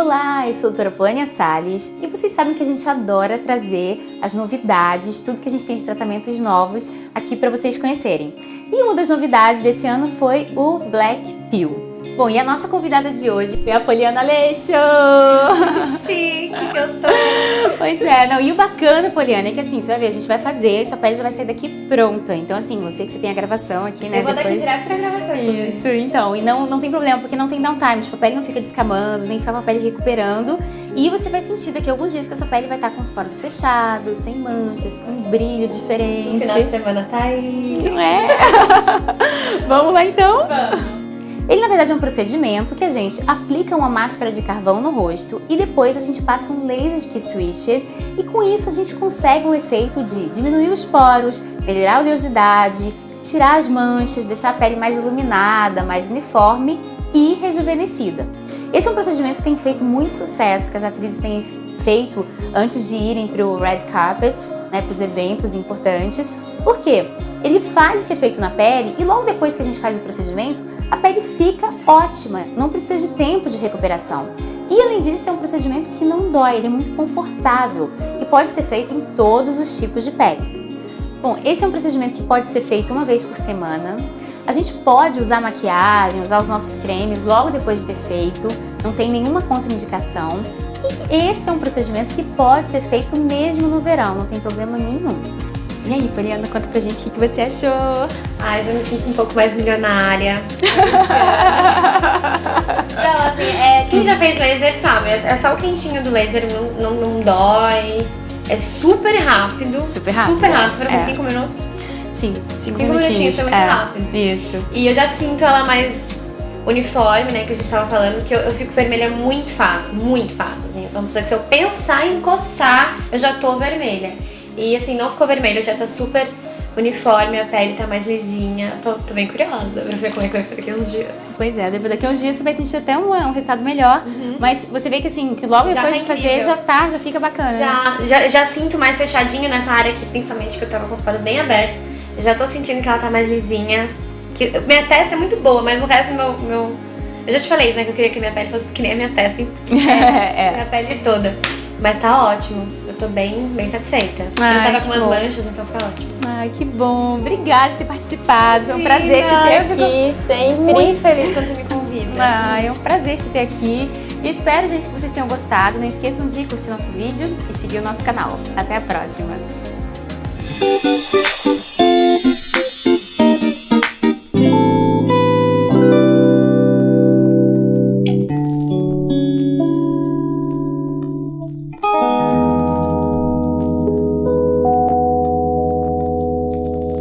Olá, eu sou a doutora Polânia Salles e vocês sabem que a gente adora trazer as novidades, tudo que a gente tem de tratamentos novos aqui para vocês conhecerem. E uma das novidades desse ano foi o Black Pill. Bom, e a nossa convidada de hoje é a Poliana Aleixo! Que chique que eu tô! Pois é, não, e o bacana, Poliana, é que assim, você vai ver, a gente vai fazer, sua pele já vai sair daqui pronta. Então assim, você que você tem a gravação aqui, né? Eu vou depois... daqui direto pra gravação, inclusive. Isso, então, e não, não tem problema, porque não tem downtime, tipo, a pele não fica descamando, nem fica com a pele recuperando. E você vai sentir daqui a alguns dias que a sua pele vai estar com os poros fechados, sem manchas, com um brilho diferente. O final de semana tá aí. É? Vamos lá então? Vamos. É um procedimento que a gente aplica uma máscara de carvão no rosto e depois a gente passa um laser de switcher e com isso a gente consegue o efeito de diminuir os poros, melhorar a oleosidade, tirar as manchas, deixar a pele mais iluminada, mais uniforme e rejuvenescida. Esse é um procedimento que tem feito muito sucesso, que as atrizes têm feito antes de irem para o red carpet, né, para os eventos importantes. Por quê? Ele faz esse efeito na pele e logo depois que a gente faz o procedimento, a pele fica ótima, não precisa de tempo de recuperação. E além disso, é um procedimento que não dói, ele é muito confortável e pode ser feito em todos os tipos de pele. Bom, esse é um procedimento que pode ser feito uma vez por semana. A gente pode usar maquiagem, usar os nossos cremes logo depois de ter feito, não tem nenhuma contraindicação. E esse é um procedimento que pode ser feito mesmo no verão, não tem problema nenhum. E aí, Poliana, conta pra gente o que você achou. Ai, já me sinto um pouco mais milionária. Não, assim, é, quem já fez laser sabe, é só o quentinho do laser, não, não, não dói. É super rápido. Super rápido. Super rápido, foram é. 5 minutos. Sim, cinco, Cinco minutinhos. minutinhos, foi muito é, rápido. Isso. E eu já sinto ela mais uniforme, né, que a gente tava falando, que eu, eu fico vermelha muito fácil, muito fácil, assim. Eu sou uma pessoa que se eu pensar em coçar, eu já tô vermelha. E assim, não ficou vermelho, já tá super uniforme, a pele tá mais lisinha. Tô, tô bem curiosa pra ver como é que vai ficar daqui uns dias. Pois é, daqui a uns dias você vai sentir até um, um resultado melhor, mas você vê que assim, que logo Uhum. Já depois tá de fazer já tá, já fica bacana. né? Já, já, já sinto mais fechadinho nessa área aqui, principalmente que eu tava com os poros bem abertos. Já tô sentindo que ela tá mais lisinha. Que, minha testa é muito boa, mas o resto do meu, meu... Eu já te falei isso, né? Que eu queria que minha pele fosse que nem a minha testa, é. minha pele toda. Mas tá ótimo. Tô bem, bem satisfeita. Ai, eu tava com umas bom. manchas, então foi ótimo. Ai, que bom. Obrigada por ter participado. Foi um Imagina, prazer te ter aqui, sempre. Muito feliz quando você me convida. Ah, é um prazer te ter aqui. E espero, gente, que vocês tenham gostado. Não esqueçam de curtir nosso vídeo e seguir o nosso canal. Até a próxima.